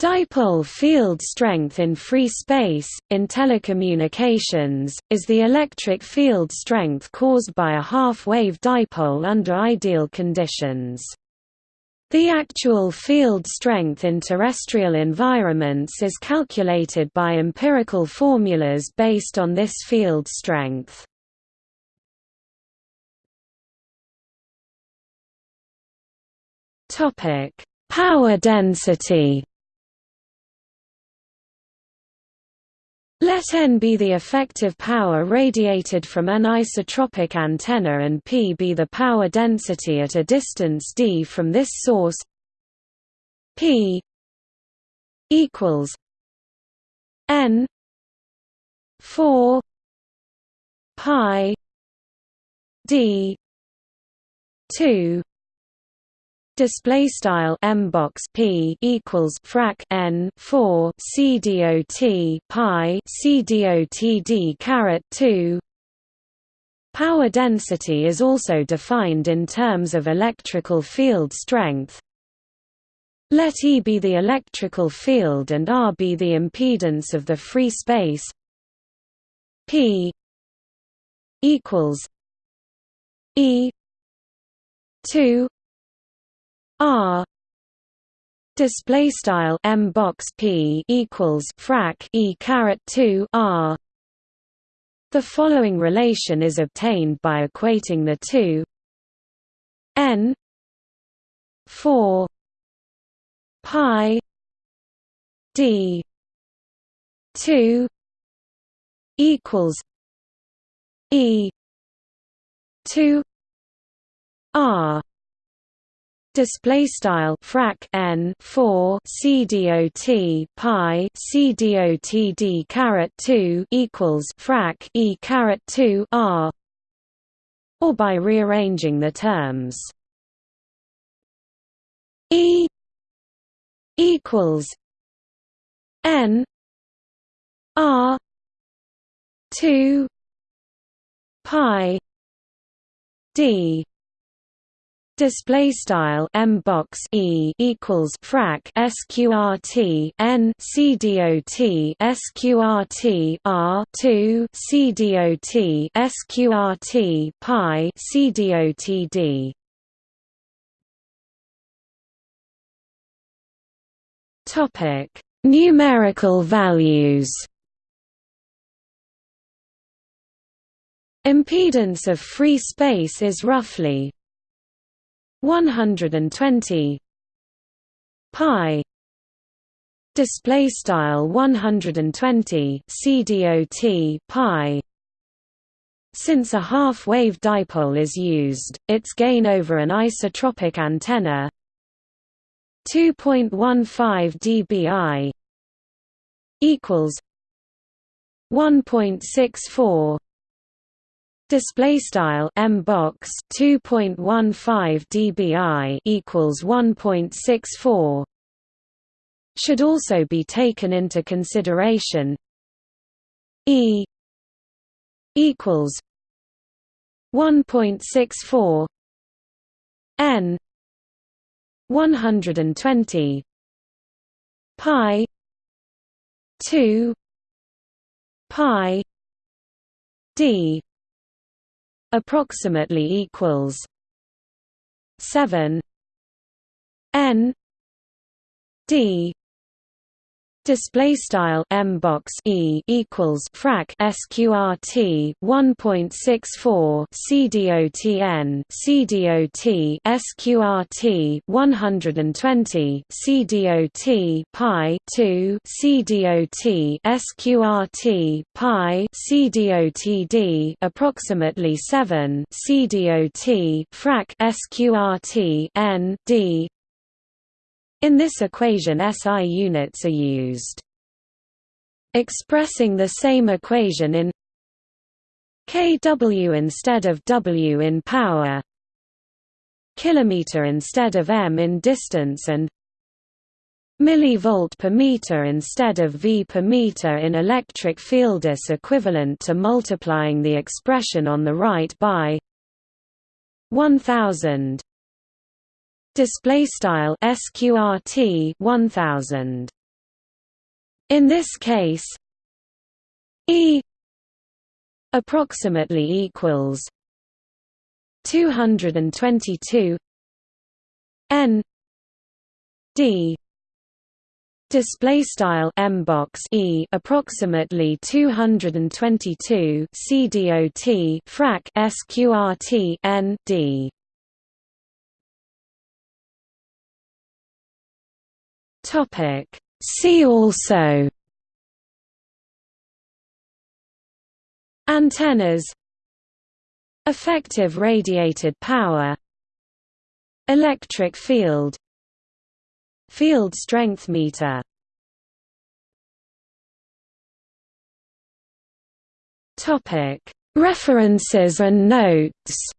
Dipole field strength in free space, in telecommunications, is the electric field strength caused by a half-wave dipole under ideal conditions. The actual field strength in terrestrial environments is calculated by empirical formulas based on this field strength. Power density Let n be the effective power radiated from an isotropic antenna and p be the power density at a distance d from this source. P equals n 4 pi d 2 display style m box p equals frac n 4 c dot pi c dot d caret 2 Power density is also defined in terms of electrical field strength. Let E be the electrical field and R be the impedance of the free space P equals E 2 R display style m box p equals frac e caret 2 r. The following relation is obtained by equating the two. N 4 pi d 2 equals e 2 r display style frac n 4 c dot pi c dot d caret 2 equals frac e caret 2 r. Or by rearranging the terms. E equals n r 2 pi d display style m box e equals frac sqrt n c dot sqrt r 2 c dot sqrt pi c dot d. Topic numerical values. Impedance of free space is roughly 120 pi. Display style 120 cdot pi. Since a half-wave dipole is used, its gain over an isotropic antenna. 2.15 dBi. Equals 1.64 display style m box 2.15 dBi equals 1.64 should also be taken into consideration. E equals 1.64 n 120 pi 2 pi d approximately equals 7 n d Display style m box e equals frac sqrt 1.64 cdotn cdot sqrt 120 cdot pi 2 cdot sqrt pi cdotd approximately 7 cdot frac sqrt n d in this equation SI units are used. Expressing the same equation in kW instead of W in power kilometer instead of m in distance and millivolt per meter instead of V per meter in electric field is equivalent to multiplying the expression on the right by 1000 display style sqrt 1000 In this case E approximately equals 222 N D display style m box e approximately 222 cdot frac sqrt n d topic. See also antennas effective radiated power electric field Field strength meter References and notes